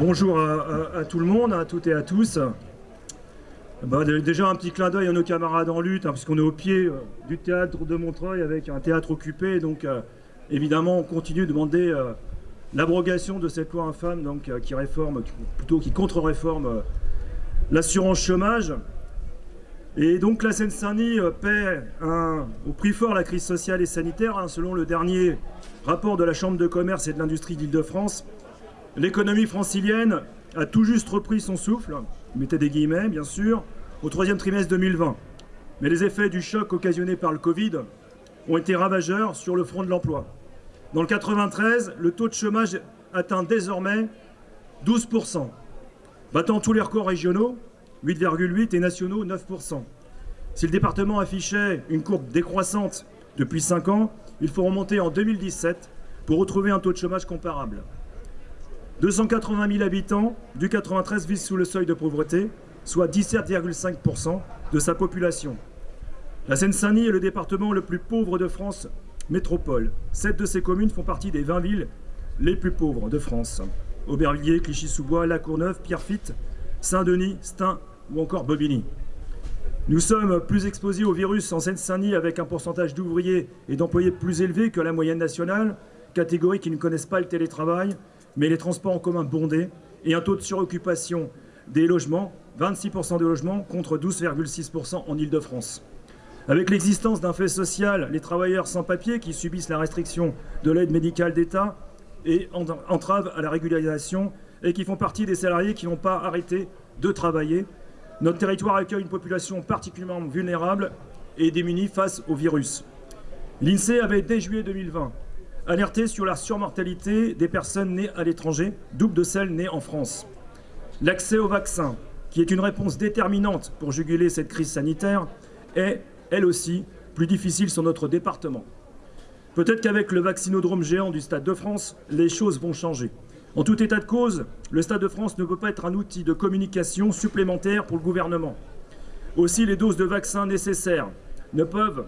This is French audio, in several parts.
Bonjour à, tout le monde, à toutes et à tous. Bah, déjà un petit clin d'œil à nos camarades en lutte, hein, puisqu'on est au pied euh, du théâtre de Montreuil avec un théâtre occupé. Donc euh, évidemment, on continue de demander euh, l'abrogation de cette loi infâme qui réforme, plutôt qui contre-réforme l'assurance chômage. Et donc la Seine-Saint-Denis paie au prix fort la crise sociale et sanitaire, hein, selon le dernier rapport de la Chambre de commerce et de l'industrie d'Île-de-France. L'économie francilienne a tout juste repris son souffle, mettez des guillemets bien sûr, au troisième trimestre 2020. Mais les effets du choc occasionné par le Covid ont été ravageurs sur le front de l'emploi. Dans le 93, le taux de chômage atteint désormais 12%, battant tous les records régionaux, 8,8 et nationaux, 9%. Si le département affichait une courbe décroissante depuis 5 ans, il faut remonter en 2017 pour retrouver un taux de chômage comparable. 280 000 habitants du 93 vivent sous le seuil de pauvreté, soit 17,5% de sa population. La Seine-Saint-Denis est le département le plus pauvre de France métropole. Sept de ces communes font partie des 20 villes les plus pauvres de France. Aubervilliers, Clichy-sous-Bois, La Courneuve, Pierrefitte, Saint-Denis, Stein ou encore Bobigny. Nous sommes plus exposés au virus en Seine-Saint-Denis avec un pourcentage d'ouvriers et d'employés plus élevé que la moyenne nationale, catégorie qui ne connaissent pas le télétravail mais les transports en commun bondés et un taux de suroccupation des logements, 26% des logements contre 12,6% en Ile-de-France. Avec l'existence d'un fait social, les travailleurs sans papier qui subissent la restriction de l'aide médicale d'État et entravent à la régularisation et qui font partie des salariés qui n'ont pas arrêté de travailler, notre territoire accueille une population particulièrement vulnérable et démunie face au virus. L'INSEE avait dès juillet 2020 alerter sur la surmortalité des personnes nées à l'étranger, double de celles nées en France. L'accès au vaccin, qui est une réponse déterminante pour juguler cette crise sanitaire, est, elle aussi, plus difficile sur notre département. Peut-être qu'avec le vaccinodrome géant du Stade de France, les choses vont changer. En tout état de cause, le Stade de France ne peut pas être un outil de communication supplémentaire pour le gouvernement. Aussi, les doses de vaccins nécessaires ne peuvent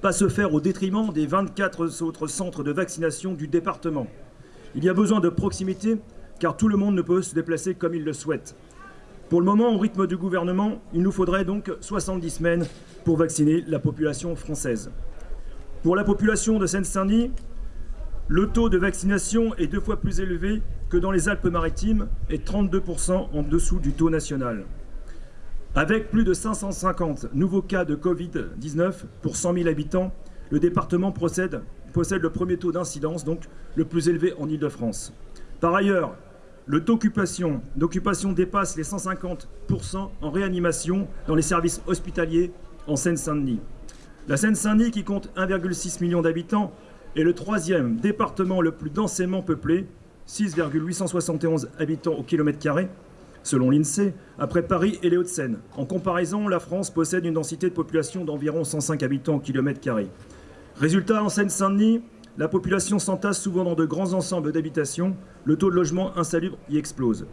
pas se faire au détriment des 24 autres centres de vaccination du département. Il y a besoin de proximité, car tout le monde ne peut se déplacer comme il le souhaite. Pour le moment, au rythme du gouvernement, il nous faudrait donc 70 semaines pour vacciner la population française. Pour la population de Seine-Saint-Denis, le taux de vaccination est deux fois plus élevé que dans les Alpes-Maritimes et 32% en dessous du taux national. Avec plus de 550 nouveaux cas de Covid-19 pour 100 000 habitants, le département possède le premier taux d'incidence, donc le plus élevé en Ile-de-France. Par ailleurs, le taux d'occupation dépasse les 150% en réanimation dans les services hospitaliers en Seine-Saint-Denis. La Seine-Saint-Denis, qui compte 1,6 million d'habitants, est le troisième département le plus densément peuplé, 6,871 habitants au kilomètre carré, selon l'INSEE, après Paris et les Hauts-de-Seine. En comparaison, la France possède une densité de population d'environ 105 habitants au kilomètre carré. Résultat, en Seine-Saint-Denis, la population s'entasse souvent dans de grands ensembles d'habitations, le taux de logement insalubre y explose.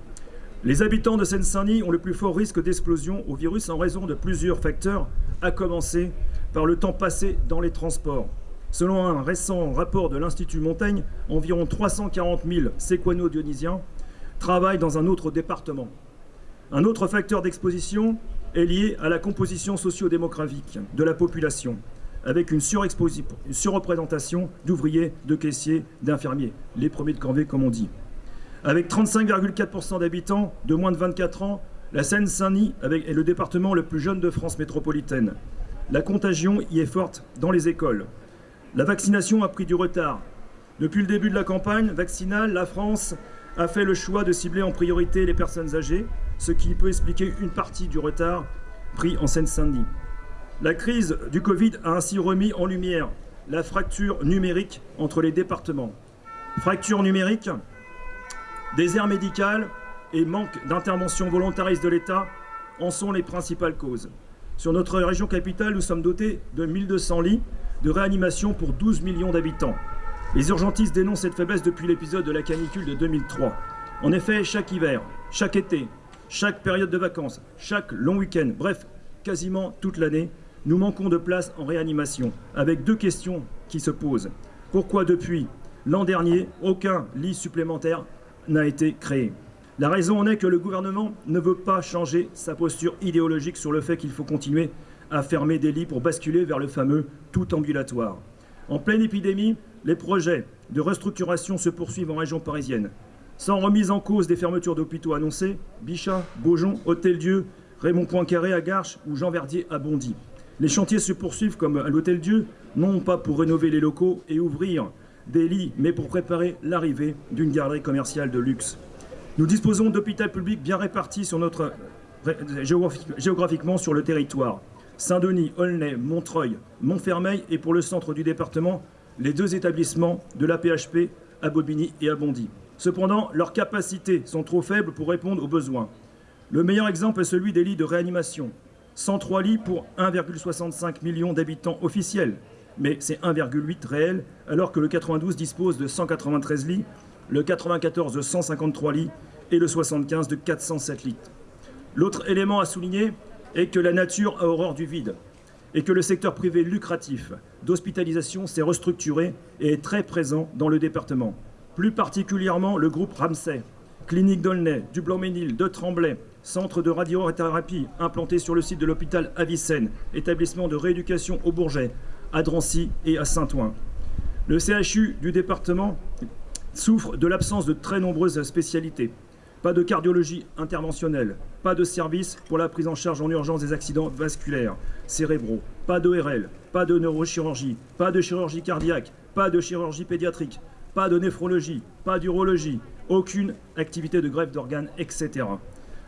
Les habitants de Seine-Saint-Denis ont le plus fort risque d'explosion au virus en raison de plusieurs facteurs, à commencer par le temps passé dans les transports. Selon un récent rapport de l'Institut Montaigne, environ 340 000 séquano-dionysiens travaillent dans un autre département. Un autre facteur d'exposition est lié à la composition socio-démographique de la population, avec une, surreprésentation d'ouvriers, de caissiers, d'infirmiers, les premiers de corvée comme on dit. Avec 35,4% d'habitants de moins de 24 ans, la Seine-Saint-Denis est le département le plus jeune de France métropolitaine. La contagion y est forte dans les écoles. La vaccination a pris du retard. Depuis le début de la campagne vaccinale, la France a fait le choix de cibler en priorité les personnes âgées, ce qui peut expliquer une partie du retard pris en Seine-Saint-Denis. La crise du Covid a ainsi remis en lumière la fracture numérique entre les départements. Fracture numérique, désert médical et manque d'intervention volontariste de l'État en sont les principales causes. Sur notre région capitale, nous sommes dotés de 1200 lits de réanimation pour 12 millions d'habitants. Les urgentistes dénoncent cette faiblesse depuis l'épisode de la canicule de 2003. En effet, chaque hiver, chaque été, chaque période de vacances, chaque long week-end, bref, quasiment toute l'année, nous manquons de place en réanimation, avec deux questions qui se posent. Pourquoi depuis l'an dernier, aucun lit supplémentaire n'a été créé? La raison en est que le gouvernement ne veut pas changer sa posture idéologique sur le fait qu'il faut continuer à fermer des lits pour basculer vers le fameux tout ambulatoire. En pleine épidémie, les projets de restructuration se poursuivent en région parisienne. Sans remise en cause des fermetures d'hôpitaux annoncées, Bichat, Beaujon, Hôtel-Dieu, Raymond Poincaré à Garches ou Jean Verdier à Bondy. Les chantiers se poursuivent comme à l'Hôtel-Dieu, non pas pour rénover les locaux et ouvrir des lits, mais pour préparer l'arrivée d'une galerie commerciale de luxe. Nous disposons d'hôpitaux publics bien répartis géographiquement sur le territoire. Saint-Denis, Aulnay, Montreuil, Montfermeil et pour le centre du département, les deux établissements de l'APHP à Bobigny et à Bondy. Cependant, leurs capacités sont trop faibles pour répondre aux besoins. Le meilleur exemple est celui des lits de réanimation. 103 lits pour 1,65 million d'habitants officiels, mais c'est 1,8 réel, alors que le 92 dispose de 193 lits, le 94 de 153 lits et le 75 de 407 lits. L'autre élément à souligner est que la nature a horreur du vide et que le secteur privé lucratif d'hospitalisation s'est restructuré et est très présent dans le département. Plus particulièrement le groupe Ramsay, clinique d'Aulnay, du Blanc-Ménil, de Tremblay, centre de radiothérapie implanté sur le site de l'hôpital Avicenne, établissement de rééducation au Bourget, à Drancy et à Saint-Ouen. Le CHU du département souffre de l'absence de très nombreuses spécialités. Pas de cardiologie interventionnelle, pas de service pour la prise en charge en urgence des accidents vasculaires, cérébraux, pas d'ORL, pas de neurochirurgie, pas de chirurgie cardiaque, pas de chirurgie pédiatrique, pas de néphrologie, pas d'urologie, aucune activité de greffe d'organes, etc.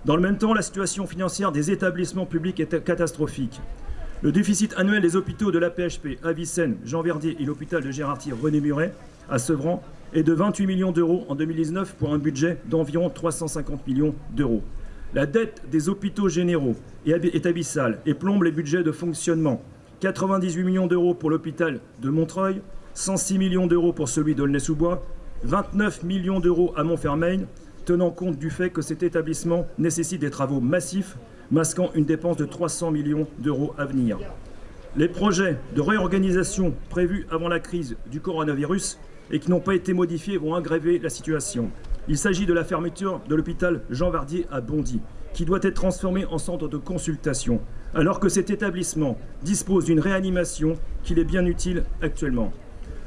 Dans le même temps, la situation financière des établissements publics est catastrophique. Le déficit annuel des hôpitaux de l'APHP à Vicenne, Jean Verdier et l'hôpital de Gérardier René Muret à Sevran est de 28 millions d'euros en 2019 pour un budget d'environ 350 millions d'euros. La dette des hôpitaux généraux est abyssale et plombe les budgets de fonctionnement. 98 millions d'euros pour l'hôpital de Montreuil, 106 millions d'euros pour celui d'Aulnay-sous-Bois, 29 millions d'euros à Montfermeil, tenant compte du fait que cet établissement nécessite des travaux massifs, masquant une dépense de 300 millions d'euros à venir. Les projets de réorganisation prévus avant la crise du coronavirus et qui n'ont pas été modifiés vont aggraver la situation. Il s'agit de la fermeture de l'hôpital Jean Vardier à Bondy, qui doit être transformé en centre de consultation, alors que cet établissement dispose d'une réanimation qu'il est bien utile actuellement.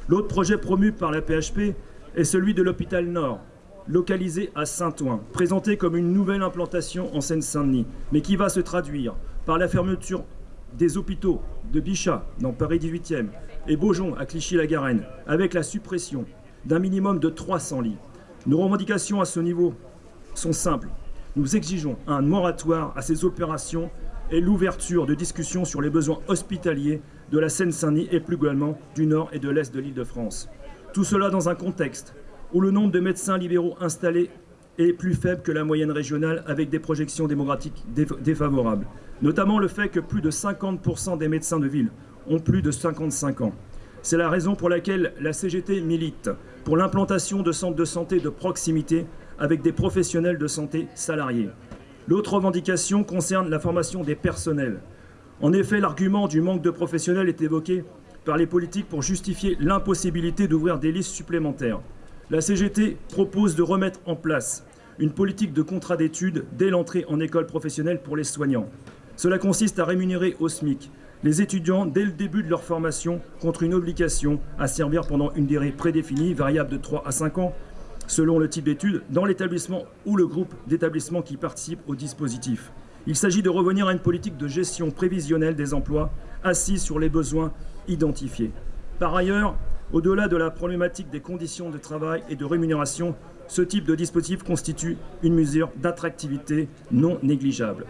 L'autre projet promu par la PHP est celui de l'hôpital Nord, localisé à Saint-Ouen, présenté comme une nouvelle implantation en Seine-Saint-Denis, mais qui va se traduire par la fermeture des hôpitaux de Bichat, dans Paris 18e, et Beaujon, à Clichy-la-Garenne, avec la suppression d'un minimum de 300 lits. Nos revendications à ce niveau sont simples. Nous exigeons un moratoire à ces opérations et l'ouverture de discussions sur les besoins hospitaliers de la Seine-Saint-Denis et plus globalement du nord et de l'est de l'île de France. Tout cela dans un contexte où le nombre de médecins libéraux installés est plus faible que la moyenne régionale avec des projections démographiques défavorables. Notamment le fait que plus de 50% des médecins de ville ont plus de 55 ans. C'est la raison pour laquelle la CGT milite pour l'implantation de centres de santé de proximité avec des professionnels de santé salariés. L'autre revendication concerne la formation des personnels. En effet, l'argument du manque de professionnels est évoqué par les politiques pour justifier l'impossibilité d'ouvrir des listes supplémentaires. La CGT propose de remettre en place une politique de contrat d'études dès l'entrée en école professionnelle pour les soignants. Cela consiste à rémunérer au SMIC les étudiants dès le début de leur formation contre une obligation à servir pendant une durée prédéfinie, variable de 3 à 5 ans, selon le type d'études, dans l'établissement ou le groupe d'établissements qui participent au dispositif. Il s'agit de revenir à une politique de gestion prévisionnelle des emplois assise sur les besoins identifiés. Par ailleurs, au-delà de la problématique des conditions de travail et de rémunération, ce type de dispositif constitue une mesure d'attractivité non négligeable.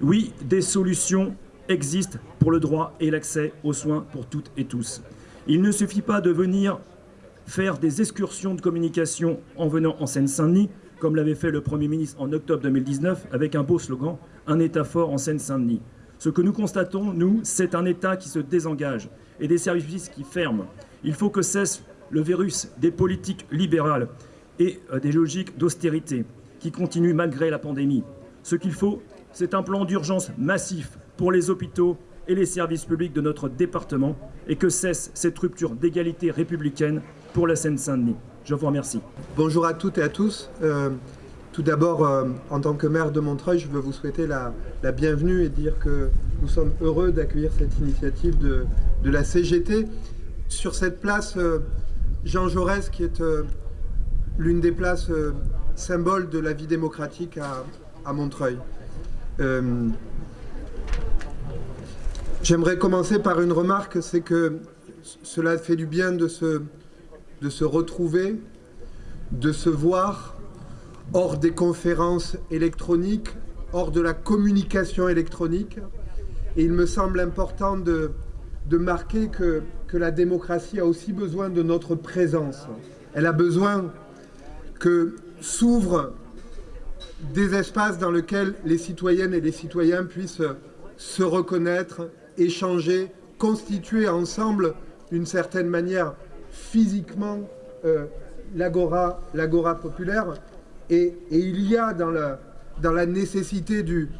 Oui, des solutions existent pour le droit et l'accès aux soins pour toutes et tous. Il ne suffit pas de venir faire des excursions de communication en venant en Seine-Saint-Denis, comme l'avait fait le Premier ministre en octobre 2019 avec un beau slogan « Un État fort en Seine-Saint-Denis ». Ce que nous constatons, nous, c'est un État qui se désengage et des services qui ferment. Il faut que cesse le virus des politiques libérales et euh, des logiques d'austérité qui continuent malgré la pandémie. Ce qu'il faut, c'est un plan d'urgence massif pour les hôpitaux et les services publics de notre département et que cesse cette rupture d'égalité républicaine pour la Seine-Saint-Denis. Je vous remercie. Bonjour à toutes et à tous. Euh, tout d'abord, euh, en tant que maire de Montreuil, je veux vous souhaiter la, bienvenue et dire que nous sommes heureux d'accueillir cette initiative de, la CGT. Sur cette place, euh, Jean Jaurès, qui est l'une des places symboles de la vie démocratique à, Montreuil. J'aimerais commencer par une remarque, c'est que cela fait du bien de se, retrouver, de se voir hors des conférences électroniques, hors de la communication électronique. Et il me semble important de, de marquer que, que la démocratie a aussi besoin de notre présence. Elle a besoin que s'ouvrent des espaces dans lesquels les citoyennes et les citoyens puissent se reconnaître, échanger, constituer ensemble d'une certaine manière physiquement euh, l'agora populaire et, il y a dans la, nécessité du,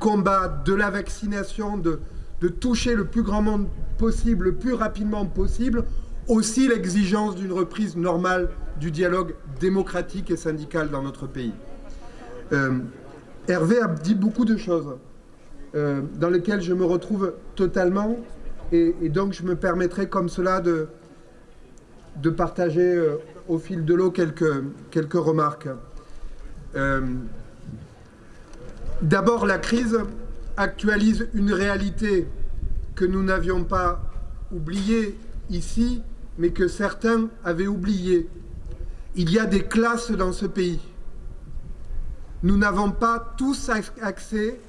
combat, de la vaccination, de, de toucher le plus grand monde possible, le plus rapidement possible, aussi l'exigence d'une reprise normale du dialogue démocratique et syndical dans notre pays. Euh, Hervé a dit beaucoup de choses euh, dans lesquelles je me retrouve totalement et, donc je me permettrai comme cela de, de partager euh, au fil de l'eau quelques, quelques remarques. Euh, d'abord, la crise actualise une réalité que nous n'avions pas oubliée ici, mais que certains avaient oubliée. Il y a des classes dans ce pays. Nous n'avons pas tous accès,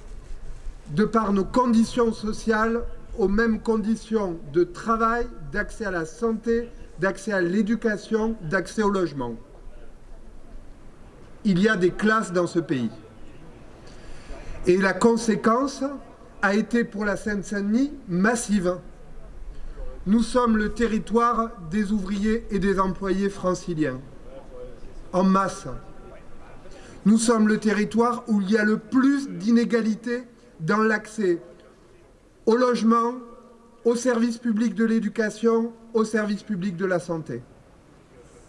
de par nos conditions sociales, aux mêmes conditions de travail, d'accès à la santé, d'accès à l'éducation, d'accès au logement il y a des classes dans ce pays. Et la conséquence a été pour la Seine-Saint-Denis massive. Nous sommes le territoire des ouvriers et des employés franciliens, en masse. Nous sommes le territoire où il y a le plus d'inégalités dans l'accès au logement, au service public de l'éducation, au service public de la santé.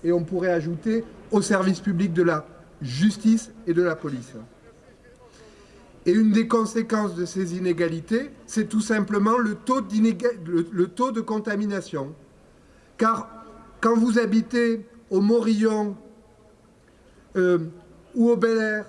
Et on pourrait ajouter au service public de la justice et de la police. Et une des conséquences de ces inégalités, c'est tout simplement le taux, de contamination. Car quand vous habitez au Morillon euh, ou au Bel Air,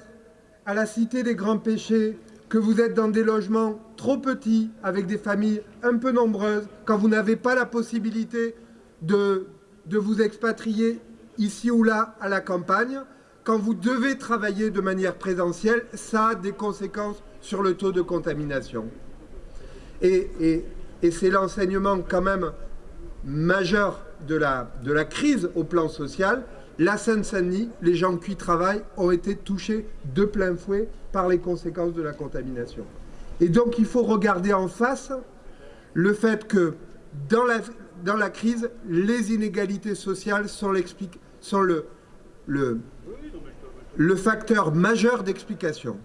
à la Cité des Grands Péchés, que vous êtes dans des logements trop petits, avec des familles un peu nombreuses, quand vous n'avez pas la possibilité de, vous expatrier ici ou là à la campagne, quand vous devez travailler de manière présentielle, ça a des conséquences sur le taux de contamination. Et, c'est l'enseignement quand même majeur de la crise au plan social. La Seine-Saint-Denis, les gens qui travaillent ont été touchés de plein fouet par les conséquences de la contamination. Et donc il faut regarder en face le fait que dans la, crise, les inégalités sociales sont, sont le facteur majeur d'explication.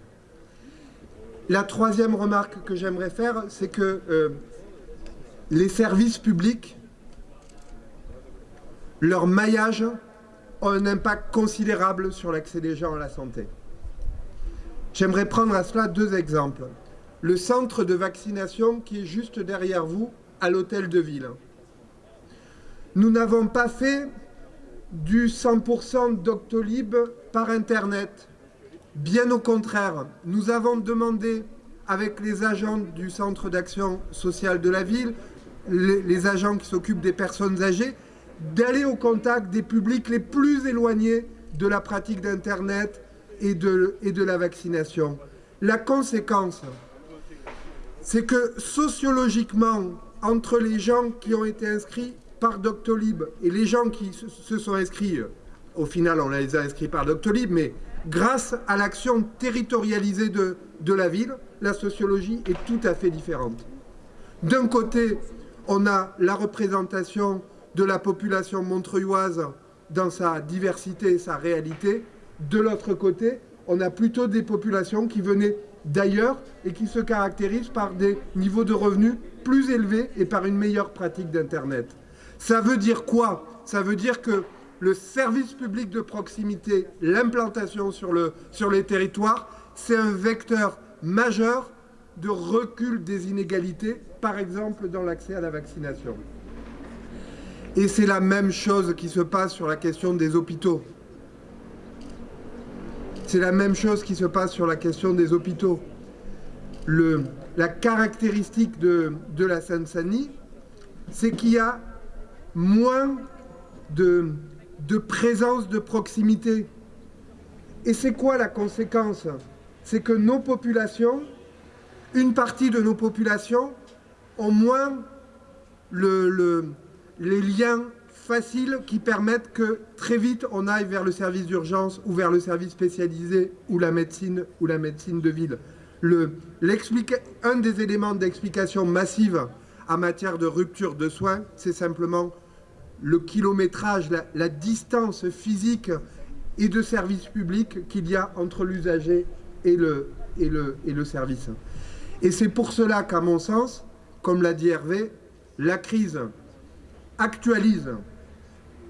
La troisième remarque que j'aimerais faire, c'est que euh, les services publics, leur maillage un impact considérable sur l'accès des gens à la santé. J'aimerais prendre à cela deux exemples. Le centre de vaccination qui est juste derrière vous, à l'hôtel de ville. Nous n'avons pas fait du 100% Doctolib par Internet. Bien au contraire, nous avons demandé avec les agents du Centre d'action sociale de la ville, les, agents qui s'occupent des personnes âgées, d'aller au contact des publics les plus éloignés de la pratique d'Internet et de, et de la vaccination. La conséquence, c'est que sociologiquement, entre les gens qui ont été inscrits par Doctolib et les gens qui se sont inscrits, au final on les a inscrits par Doctolib, mais grâce à l'action territorialisée de, de la ville, la sociologie est tout à fait différente. D'un côté, on a la représentation de la population montreuilloise dans sa diversité et sa réalité. De l'autre côté, on a plutôt des populations qui venaient d'ailleurs et qui se caractérisent par des niveaux de revenus plus élevés et par une meilleure pratique d'Internet. Ça veut dire quoi? Ça veut dire que le service public de proximité, l'implantation sur, sur les territoires, c'est un vecteur majeur de recul des inégalités, par exemple dans l'accès à la vaccination. Et c'est la même chose qui se passe sur la question des hôpitaux. C'est la même chose qui se passe sur la question des hôpitaux. Le, la caractéristique de, de la Seine-Saint-Denis, c'est qu'il y a moins de, de présence de proximité. Et c'est quoi la conséquence? C'est que nos populations, une partie de nos populations, ont moins le, le, les liens faciles qui permettent que très vite on aille vers le service d'urgence ou vers le service spécialisé ou la médecine ou la médecine de ville. Le, un des éléments d'explication massive en matière de rupture de soins, c'est simplement le kilométrage, la, la, distance physique et de service public qu'il y a entre l'usager et le, et, le, et le service. Et c'est pour cela qu'à mon sens, comme l'a dit Hervé, la crise actualise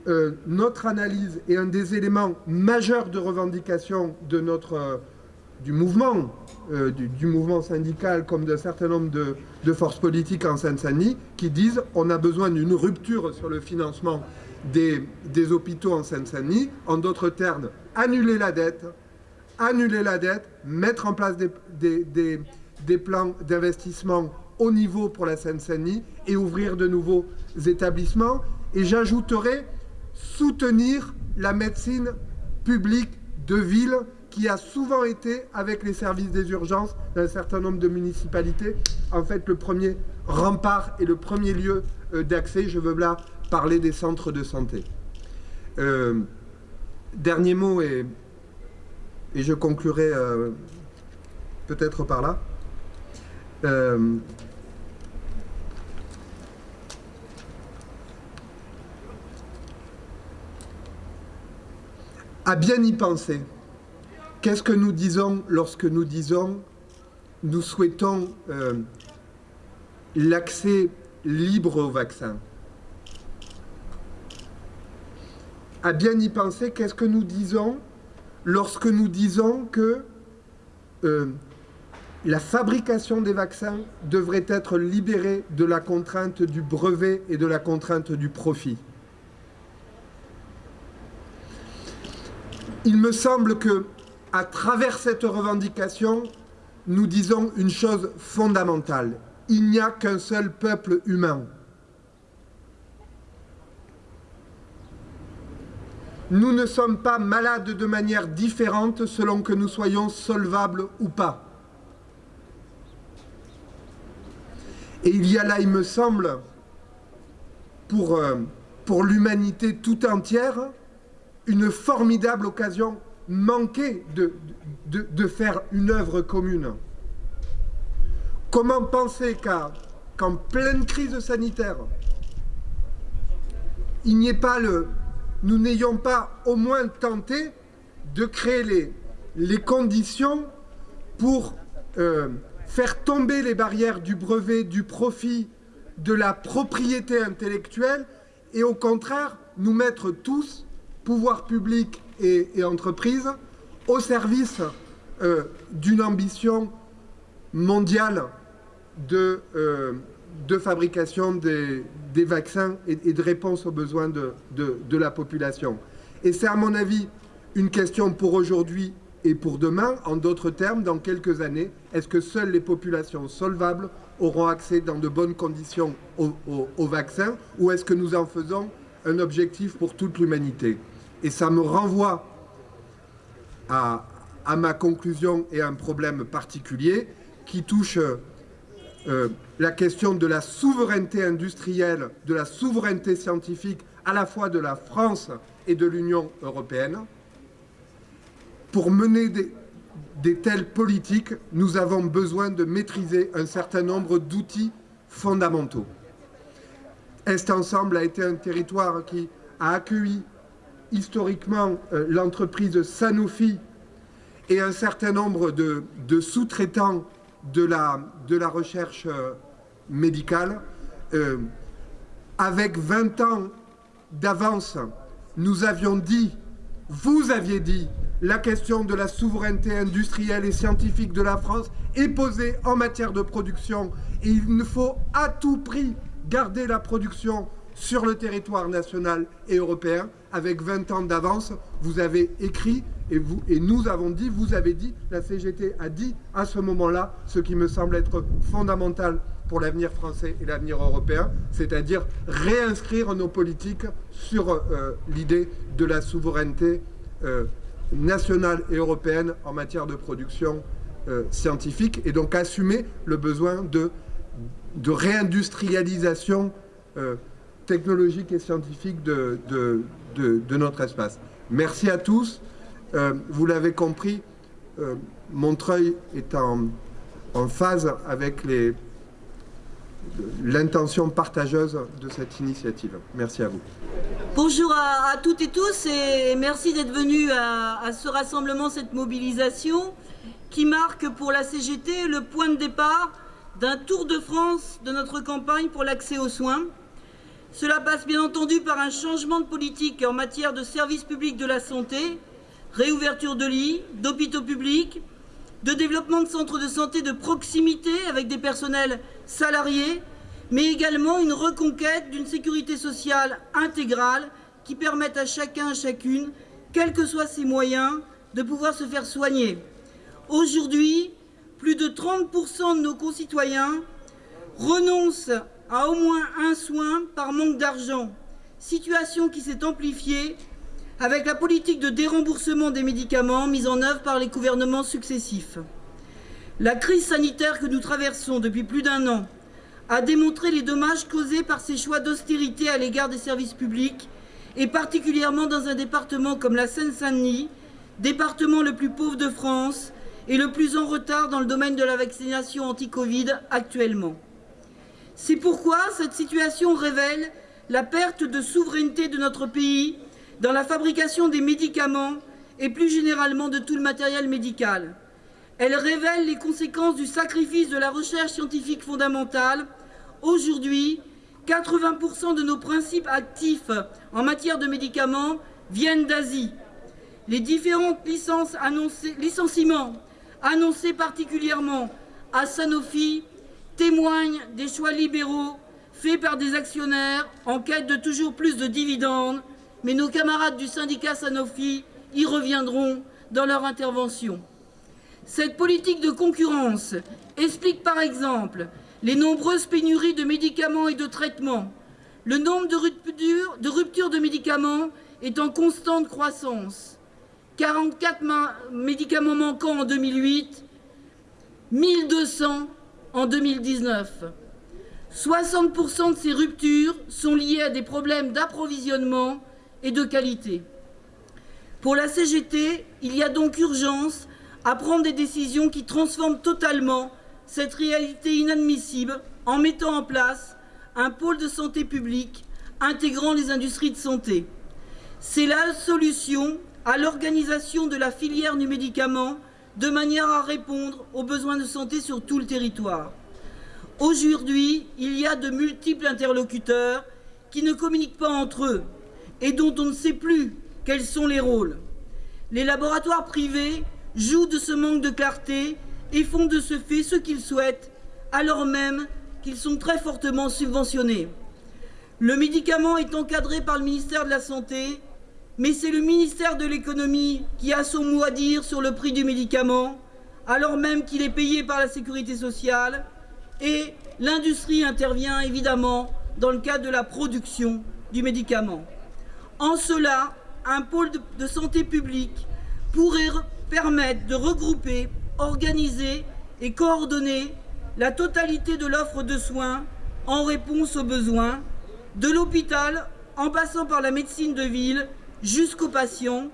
euh, notre analyse et un des éléments majeurs de revendication de notre, euh, du mouvement, euh, du, mouvement syndical comme d'un certain nombre de, forces politiques en Seine-Saint-Denis qui disent on a besoin d'une rupture sur le financement des, hôpitaux en Seine-Saint-Denis. En d'autres termes, annuler la dette, annuler la dette, mettre en place des plans d'investissement au niveau pour la Seine-Saint-Denis et ouvrir de nouveaux établissements. Et j'ajouterai soutenir la médecine publique de ville qui a souvent été, avec les services des urgences d'un certain nombre de municipalités, en fait le premier rempart et le premier lieu euh, d'accès. Je veux là parler des centres de santé. Euh, dernier mot, et, et je conclurai euh, peut-être par là. Euh, à bien y penser. Qu'est-ce que nous disons lorsque nous disons nous souhaitons euh, l'accès libre au vaccin? À bien y penser, qu'est-ce que nous disons lorsque nous disons que euh, la fabrication des vaccins devrait être libérée de la contrainte du brevet et de la contrainte du profit Il me semble que, à travers cette revendication, nous disons une chose fondamentale. Il n'y a qu'un seul peuple humain. Nous ne sommes pas malades de manière différente selon que nous soyons solvables ou pas. Et il y a là, il me semble, pour, euh, pour l'humanité tout entière, une formidable occasion manquée de, de, faire une œuvre commune. Comment penser qu'en pleine crise sanitaire, il n'y ait pas le, nous n'ayons pas au moins tenté de créer les, les conditions pour euh, faire tomber les barrières du brevet, du profit, de la propriété intellectuelle et au contraire nous mettre tous pouvoir public et, et entreprises au service euh, d'une ambition mondiale de, euh, fabrication des, vaccins et, de réponse aux besoins de, de, de la population. Et c'est à mon avis une question pour aujourd'hui et pour demain, en d'autres termes, dans quelques années, est-ce que seules les populations solvables auront accès dans de bonnes conditions au, vaccin ou est-ce que nous en faisons un objectif pour toute l'humanité? Et ça me renvoie à, à, ma conclusion et à un problème particulier qui touche euh, la question de la souveraineté industrielle, de la souveraineté scientifique, à la fois de la France et de l'Union européenne. Pour mener des, telles politiques, nous avons besoin de maîtriser un certain nombre d'outils fondamentaux. Est Ensemble a été un territoire qui a accueilli historiquement euh, l'entreprise Sanofi et un certain nombre de, sous-traitants de la, de la recherche euh, médicale, euh, avec 20 ans d'avance nous avions dit, vous aviez dit, la question de la souveraineté industrielle et scientifique de la France est posée en matière de production et il faut à tout prix garder la production sur le territoire national et européen avec 20 ans d'avance. Vous avez écrit et nous avons dit, vous avez dit, la CGT a dit à ce moment-là ce qui me semble être fondamental pour l'avenir français et l'avenir européen, c'est-à-dire réinscrire nos politiques sur euh, l'idée de la souveraineté euh, nationale et européenne en matière de production euh, scientifique et donc assumer le besoin de, de réindustrialisation euh, technologique et scientifique de, de, de, notre espace. Merci à tous. Euh, vous l'avez compris, Montreuil est en, en phase avec les l'intention partageuse de cette initiative. Merci à vous. Bonjour à, toutes et tous et merci d'être venus à, ce rassemblement, cette mobilisation qui marque pour la CGT le point de départ d'un tour de France de notre campagne pour l'accès aux soins. Cela passe bien entendu par un changement de politique en matière de services publics de la santé, réouverture de lits, d'hôpitaux publics, de développement de centres de santé de proximité avec des personnels salariés, mais également une reconquête d'une sécurité sociale intégrale qui permette à chacun, chacune, quels que soient ses moyens, de pouvoir se faire soigner. Aujourd'hui, plus de 30% de nos concitoyens renoncent à au moins un soin par manque d'argent, situation qui s'est amplifiée avec la politique de déremboursement des médicaments mise en œuvre par les gouvernements successifs. La crise sanitaire que nous traversons depuis plus d'un an a démontré les dommages causés par ces choix d'austérité à l'égard des services publics, et particulièrement dans un département comme la Seine-Saint-Denis, département le plus pauvre de France et le plus en retard dans le domaine de la vaccination anti-Covid actuellement. C'est pourquoi cette situation révèle la perte de souveraineté de notre pays dans la fabrication des médicaments et plus généralement de tout le matériel médical. Elle révèle les conséquences du sacrifice de la recherche scientifique fondamentale. Aujourd'hui, 80% de nos principes actifs en matière de médicaments viennent d'Asie. Les différentes licenciements annoncés particulièrement à Sanofi témoignent des choix libéraux faits par des actionnaires en quête de toujours plus de dividendes mais nos camarades du syndicat Sanofi y reviendront dans leur intervention. Cette politique de concurrence explique par exemple les nombreuses pénuries de médicaments et de traitements. Le nombre de ruptures de, médicaments est en constante croissance. 44 médicaments manquants en 2008, 1200 en 2019. 60% de ces ruptures sont liées à des problèmes d'approvisionnement et de qualité. Pour la CGT, il y a donc urgence à prendre des décisions qui transforment totalement cette réalité inadmissible en mettant en place un pôle de santé publique intégrant les industries de santé. C'est la solution à l'organisation de la filière du médicament de manière à répondre aux besoins de santé sur tout le territoire. Aujourd'hui, il y a de multiples interlocuteurs qui ne communiquent pas entre eux, et dont on ne sait plus quels sont les rôles. Les laboratoires privés jouent de ce manque de clarté et font de ce fait ce qu'ils souhaitent, alors même qu'ils sont très fortement subventionnés. Le médicament est encadré par le ministère de la Santé, mais c'est le ministère de l'Économie qui a son mot à dire sur le prix du médicament, alors même qu'il est payé par la Sécurité sociale, et l'industrie intervient évidemment dans le cadre de la production du médicament. En cela, un pôle de santé publique pourrait permettre de regrouper, organiser et coordonner la totalité de l'offre de soins en réponse aux besoins, de l'hôpital en passant par la médecine de ville jusqu'aux patients,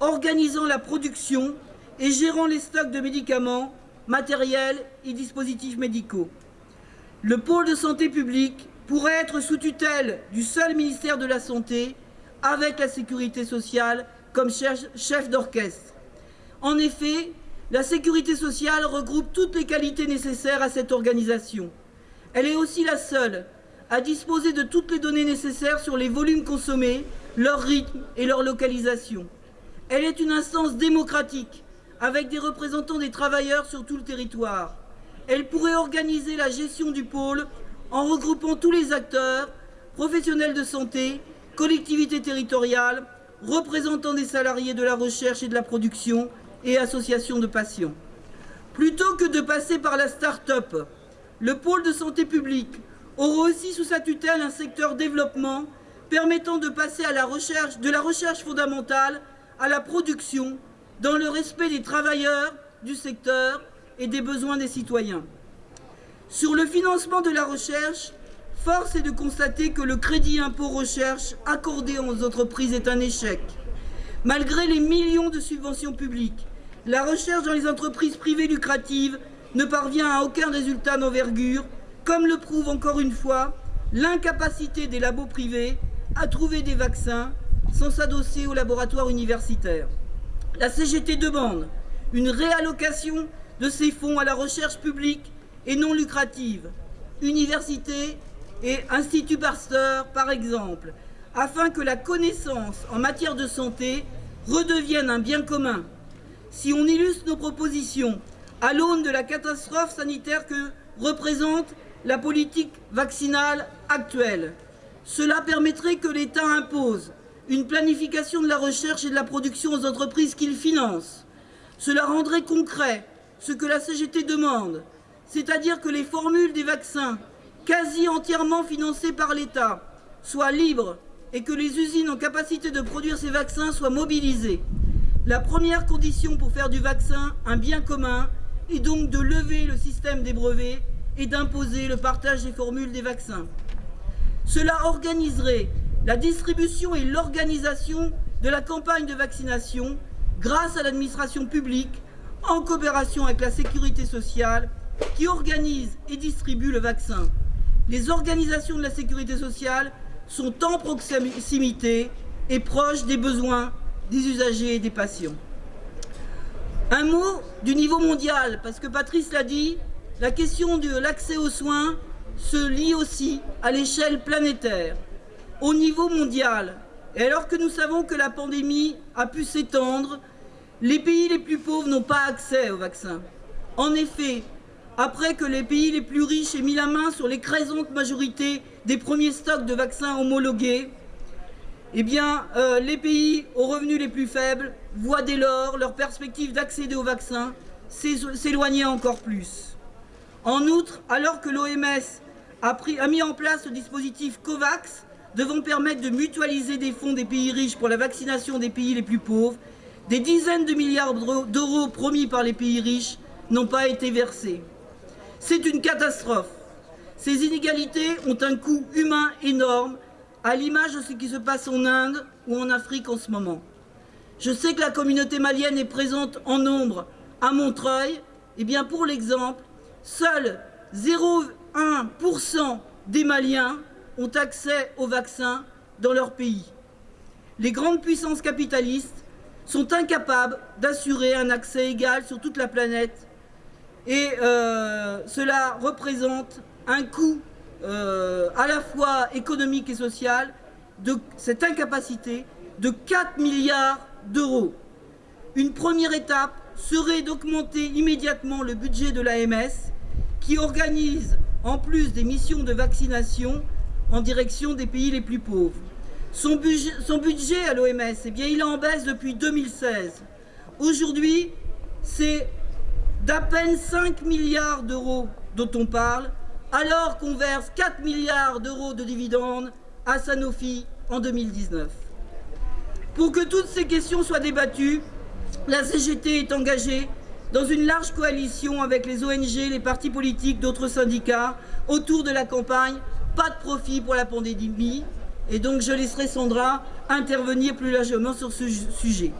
organisant la production et gérant les stocks de médicaments, matériels et dispositifs médicaux. Le pôle de santé publique pourrait être sous tutelle du seul ministère de la Santé avec la sécurité sociale comme chef d'orchestre. En effet, la sécurité sociale regroupe toutes les qualités nécessaires à cette organisation. Elle est aussi la seule à disposer de toutes les données nécessaires sur les volumes consommés leur rythme et leur localisation. Elle est une instance démocratique, avec des représentants des travailleurs sur tout le territoire. Elle pourrait organiser la gestion du pôle en regroupant tous les acteurs, professionnels de santé, collectivités territoriales, représentants des salariés de la recherche et de la production et associations de patients. Plutôt que de passer par la start-up, le pôle de santé publique aura aussi sous sa tutelle un secteur développement permettant de passer de la recherche fondamentale à la production dans le respect des travailleurs du secteur et des besoins des citoyens. Sur le financement de la recherche, force est de constater que le crédit impôt recherche accordé aux entreprises est un échec. Malgré les millions de subventions publiques, la recherche dans les entreprises privées lucratives ne parvient à aucun résultat d'envergure, comme le prouve encore une fois l'incapacité des labos privés à trouver des vaccins sans s'adosser aux laboratoires universitaires. La CGT demande une réallocation de ces fonds à la recherche publique et non lucrative, universités et Institut Pasteur par exemple, afin que la connaissance en matière de santé redevienne un bien commun. Si on illustre nos propositions à l'aune de la catastrophe sanitaire que représente la politique vaccinale actuelle, cela permettrait que l'État impose une planification de la recherche et de la production aux entreprises qu'il finance. Cela rendrait concret ce que la CGT demande, c'est-à-dire que les formules des vaccins, quasi entièrement financées par l'État, soient libres et que les usines en capacité de produire ces vaccins soient mobilisées. La première condition pour faire du vaccin un bien commun est donc de lever le système des brevets et d'imposer le partage des formules des vaccins. Cela organiserait la distribution et l'organisation de la campagne de vaccination grâce à l'administration publique en coopération avec la sécurité sociale qui organise et distribue le vaccin. Les organisations de la sécurité sociale sont en proximité et proches des besoins des usagers et des patients. Un mot du niveau mondial, parce que Patrice l'a dit, la question de l'accès aux soins se lie aussi à l'échelle planétaire, au niveau mondial. Et alors que nous savons que la pandémie a pu s'étendre, les pays les plus pauvres n'ont pas accès aux vaccins. En effet, après que les pays les plus riches aient mis la main sur l'écrasante majorité des premiers stocks de vaccins homologués, eh bien, euh, les pays aux revenus les plus faibles voient dès lors leur perspective d'accéder aux vaccins s'éloigner encore plus. En outre, alors que l'OMS a, a mis en place le dispositif COVAX, devant permettre de mutualiser des fonds des pays riches pour la vaccination des pays les plus pauvres, des dizaines de milliards d'euros promis par les pays riches n'ont pas été versés. C'est une catastrophe. Ces inégalités ont un coût humain énorme, à l'image de ce qui se passe en Inde ou en Afrique en ce moment. Je sais que la communauté malienne est présente en nombre à Montreuil. Eh bien, pour l'exemple, seuls 0,1% des Maliens ont accès aux vaccins dans leur pays. Les grandes puissances capitalistes sont incapables d'assurer un accès égal sur toute la planète et euh, cela représente un coût euh, à la fois économique et social de cette incapacité de 4 milliards d'euros. Une première étape serait d'augmenter immédiatement le budget de l'AMS qui organise, en plus des missions de vaccination, en direction des pays les plus pauvres. Son budget, à l'OMS, eh bien, il est en baisse depuis 2016. Aujourd'hui, c'est d'à peine 5 milliards d'euros dont on parle, alors qu'on verse 4 milliards d'euros de dividendes à Sanofi en 2019. Pour que toutes ces questions soient débattues, la CGT est engagée dans une large coalition avec les ONG, les partis politiques, d'autres syndicats, autour de la campagne pas de profit pour la pandémie. Et donc je laisserai Sandra intervenir plus largement sur ce sujet.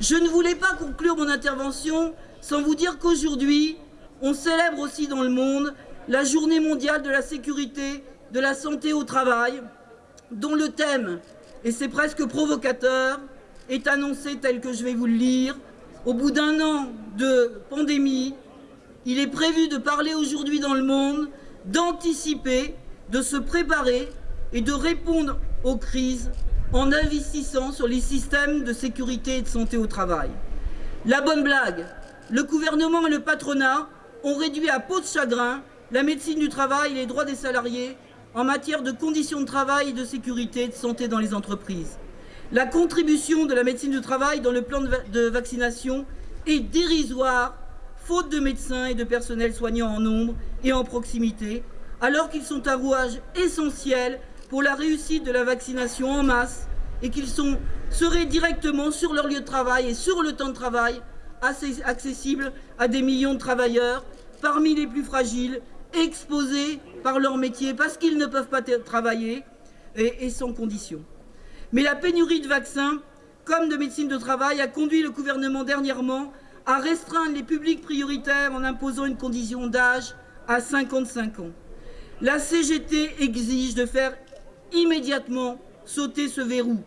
Je ne voulais pas conclure mon intervention sans vous dire qu'aujourd'hui, on célèbre aussi dans le monde la journée mondiale de la sécurité, de la santé au travail, dont le thème, et c'est presque provocateur, est annoncé tel que je vais vous le lire. Au bout d'un an de pandémie, il est prévu de parler aujourd'hui dans le monde, d'anticiper de se préparer et de répondre aux crises en investissant sur les systèmes de sécurité et de santé au travail. La bonne blague, le gouvernement et le patronat ont réduit à peau de chagrin la médecine du travail et les droits des salariés en matière de conditions de travail et de sécurité et de santé dans les entreprises. La contribution de la médecine du travail dans le plan de vaccination est dérisoire, faute de médecins et de personnel soignants en nombre et en proximité, alors qu'ils sont un rouage essentiel pour la réussite de la vaccination en masse et qu'ils seraient directement sur leur lieu de travail et sur le temps de travail accessibles à des millions de travailleurs parmi les plus fragiles, exposés par leur métier parce qu'ils ne peuvent pas travailler et, et sans condition. Mais la pénurie de vaccins comme de médecine de travail a conduit le gouvernement dernièrement à restreindre les publics prioritaires en imposant une condition d'âge à 55 ans. La CGT exige de faire immédiatement sauter ce verrou.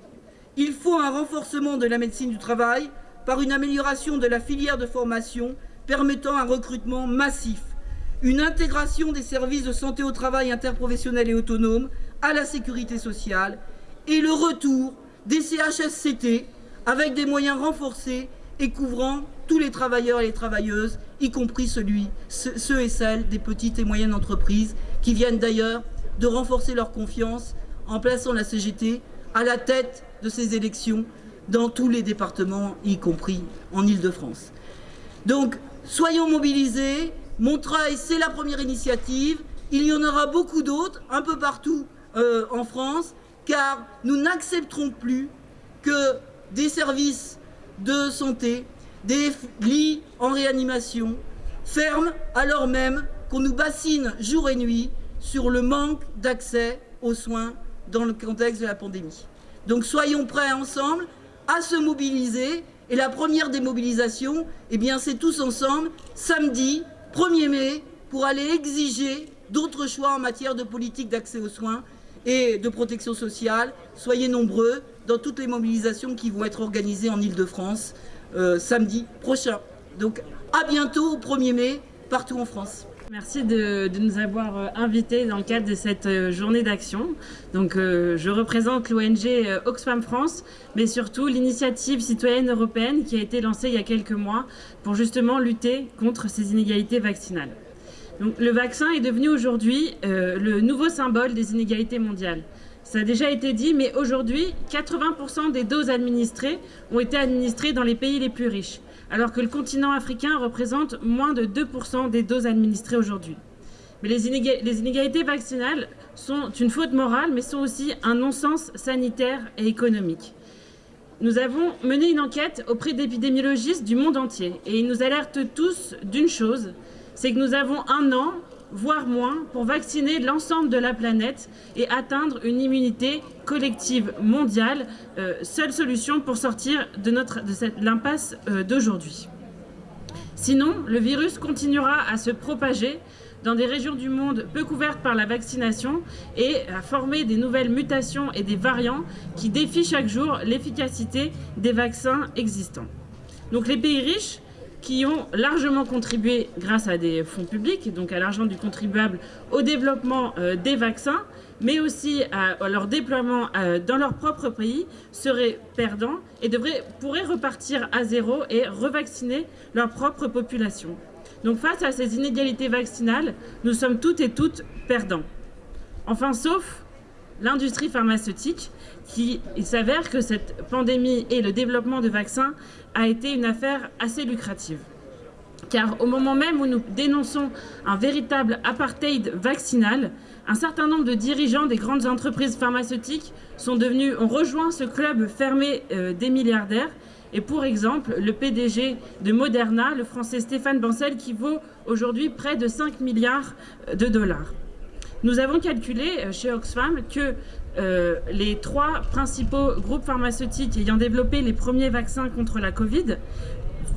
Il faut un renforcement de la médecine du travail par une amélioration de la filière de formation permettant un recrutement massif, une intégration des services de santé au travail interprofessionnel et autonome à la sécurité sociale et le retour des CHSCT avec des moyens renforcés et couvrant tous les travailleurs et les travailleuses, y compris ceux et celles des petites et moyennes entreprises qui viennent d'ailleurs de renforcer leur confiance en plaçant la CGT à la tête de ces élections dans tous les départements, y compris en Ile-de-France. Donc, soyons mobilisés. Montreuil, c'est la première initiative. Il y en aura beaucoup d'autres, un peu partout euh, en France, car nous n'accepterons plus que des services de santé, des lits en réanimation ferment alors même qu'on nous bassine jour et nuit sur le manque d'accès aux soins dans le contexte de la pandémie. Donc soyons prêts ensemble à se mobiliser. Et la première des mobilisations, eh bien, c'est tous ensemble, samedi 1er mai, pour aller exiger d'autres choix en matière de politique d'accès aux soins et de protection sociale. Soyez nombreux dans toutes les mobilisations qui vont être organisées en Ile-de-France euh, samedi prochain. Donc à bientôt au 1er mai, partout en France. Merci de, nous avoir euh, invités dans le cadre de cette euh, journée d'action. Donc, euh, je représente l'ONG Oxfam France, mais surtout l'initiative citoyenne européenne qui a été lancée il y a quelques mois pour justement lutter contre ces inégalités vaccinales. Donc, le vaccin est devenu aujourd'hui le nouveau symbole des inégalités mondiales. Ça a déjà été dit, mais aujourd'hui, 80% des doses administrées ont été administrées dans les pays les plus riches alors que le continent africain représente moins de 2% des doses administrées aujourd'hui. Mais les, inégalités vaccinales sont une faute morale, mais sont aussi un non-sens sanitaire et économique. Nous avons mené une enquête auprès d'épidémiologistes du monde entier et ils nous alertent tous d'une chose, c'est que nous avons un an voire moins, pour vacciner l'ensemble de la planète et atteindre une immunité collective mondiale, euh, seule solution pour sortir de, de l'impasse euh, d'aujourd'hui. Sinon, le virus continuera à se propager dans des régions du monde peu couvertes par la vaccination et à former des nouvelles mutations et des variants qui défient chaque jour l'efficacité des vaccins existants. Donc les pays riches qui ont largement contribué grâce à des fonds publics, donc à l'argent du contribuable, au développement euh, des vaccins, mais aussi à, leur déploiement euh, dans leur propre pays, seraient perdants et devraient, pourraient repartir à zéro et revacciner leur propre population. Donc face à ces inégalités vaccinales, nous sommes toutes et toutes perdants. Enfin, sauf l'industrie pharmaceutique, il s'avère que cette pandémie et le développement de vaccins a été une affaire assez lucrative. Car au moment même où nous dénonçons un véritable apartheid vaccinal, un certain nombre de dirigeants des grandes entreprises pharmaceutiques sont devenus, ont rejoint ce club fermé euh, des milliardaires. Et pour exemple, le PDG de Moderna, le français Stéphane Bancel, qui vaut aujourd'hui près de 5 milliards de dollars. Nous avons calculé euh, chez Oxfam que euh, les trois principaux groupes pharmaceutiques ayant développé les premiers vaccins contre la Covid,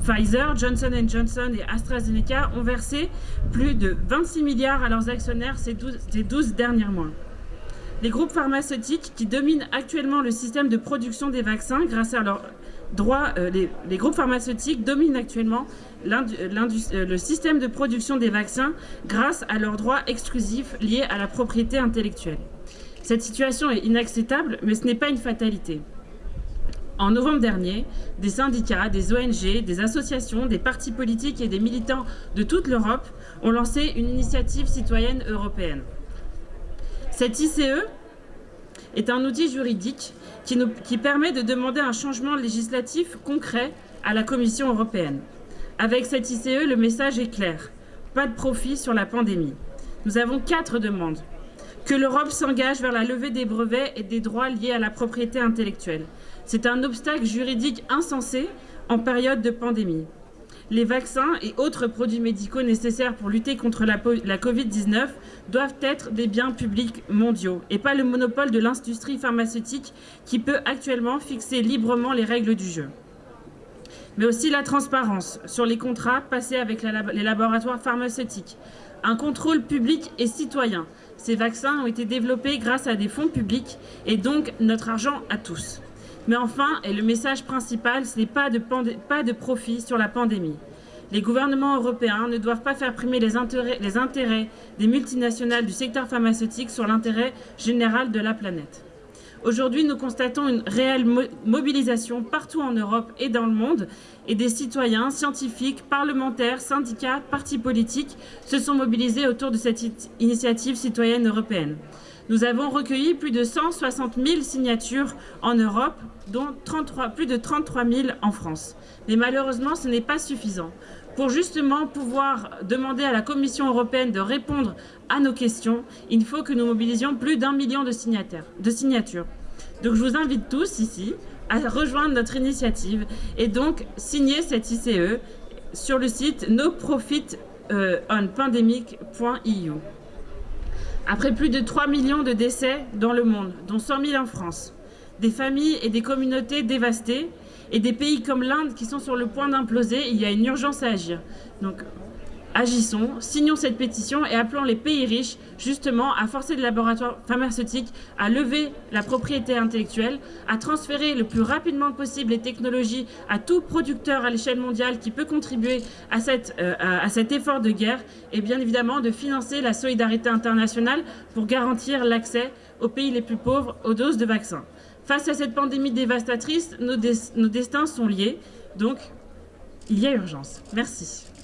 Pfizer, Johnson Johnson et AstraZeneca, ont versé plus de 26 milliards à leurs actionnaires ces 12, ces 12 derniers mois. Les groupes pharmaceutiques qui dominent actuellement le système de production des vaccins grâce à leurs euh, les, groupes pharmaceutiques dominent actuellement euh, le système de production des vaccins grâce à leurs droits exclusifs liés à la propriété intellectuelle. Cette situation est inacceptable, mais ce n'est pas une fatalité. En novembre dernier, des syndicats, des ONG, des associations, des partis politiques et des militants de toute l'Europe ont lancé une initiative citoyenne européenne. Cette ICE est un outil juridique qui, permet de demander un changement législatif concret à la Commission européenne. Avec cette ICE, le message est clair. Pas de profit sur la pandémie. Nous avons quatre demandes. Que l'Europe s'engage vers la levée des brevets et des droits liés à la propriété intellectuelle. C'est un obstacle juridique insensé en période de pandémie. Les vaccins et autres produits médicaux nécessaires pour lutter contre la, la Covid-19 doivent être des biens publics mondiaux et pas le monopole de l'industrie pharmaceutique qui peut actuellement fixer librement les règles du jeu. Mais aussi la transparence sur les contrats passés avec les laboratoires pharmaceutiques, un contrôle public et citoyen. Ces vaccins ont été développés grâce à des fonds publics et donc notre argent à tous. Mais enfin, et le message principal, ce n'est pas de, pas de profit sur la pandémie. Les gouvernements européens ne doivent pas faire primer les intérêts, des multinationales du secteur pharmaceutique sur l'intérêt général de la planète. Aujourd'hui, nous constatons une réelle mo mobilisation partout en Europe et dans le monde, et des citoyens, scientifiques, parlementaires, syndicats, partis politiques se sont mobilisés autour de cette initiative citoyenne européenne. Nous avons recueilli plus de 160 000 signatures en Europe, dont 33, plus de 33 000 en France. Mais malheureusement, ce n'est pas suffisant. Pour justement pouvoir demander à la Commission européenne de répondre à nos questions, il faut que nous mobilisions plus d'un million de, de signatures. Donc je vous invite tous ici à rejoindre notre initiative et donc signer cette ICE sur le site noprofitonpandemic.eu. Après plus de 3 millions de décès dans le monde, dont 100 000 en France, des familles et des communautés dévastées, et des pays comme l'Inde qui sont sur le point d'imploser, il y a une urgence à agir. Agissons, signons cette pétition et appelons les pays riches justement à forcer les laboratoires pharmaceutiques à lever la propriété intellectuelle, à transférer le plus rapidement possible les technologies à tout producteur à l'échelle mondiale qui peut contribuer à, euh, à cet effort de guerre et bien évidemment de financer la solidarité internationale pour garantir l'accès aux pays les plus pauvres aux doses de vaccins. Face à cette pandémie dévastatrice, nos, nos destins sont liés, donc il y a urgence. Merci.